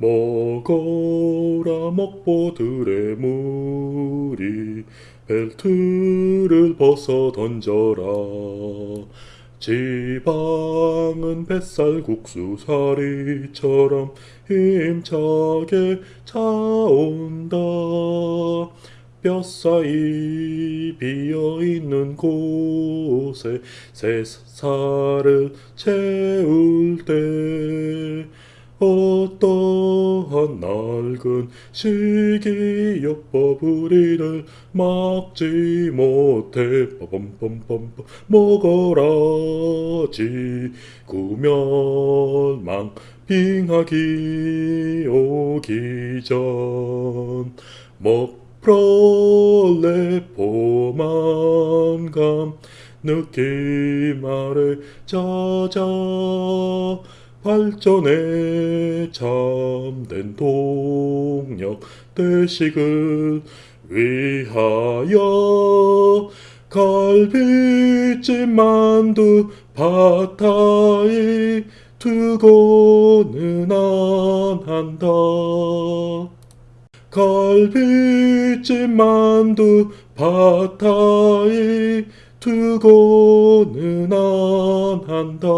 먹어라 먹보들의 무리 벨트를 벗어 던져라. 지방은 뱃살 국수 사리처럼 힘차게 차온다. 뼈사이 비어있는 곳에 새살을 채울 때 어떠한 낡은 식이요법 우리를 막지 못해. 빠밤빰빰빰 먹어라 지구멸망 빙하기 오기 전. 먹프롤레 포만감 느낌 아래 짜자 발전에 참된 동력 대식을 위하여 갈비찜 만두 팟타이 두고는 안 한다. 갈비찜 만두 팟타이 두고는 안 한다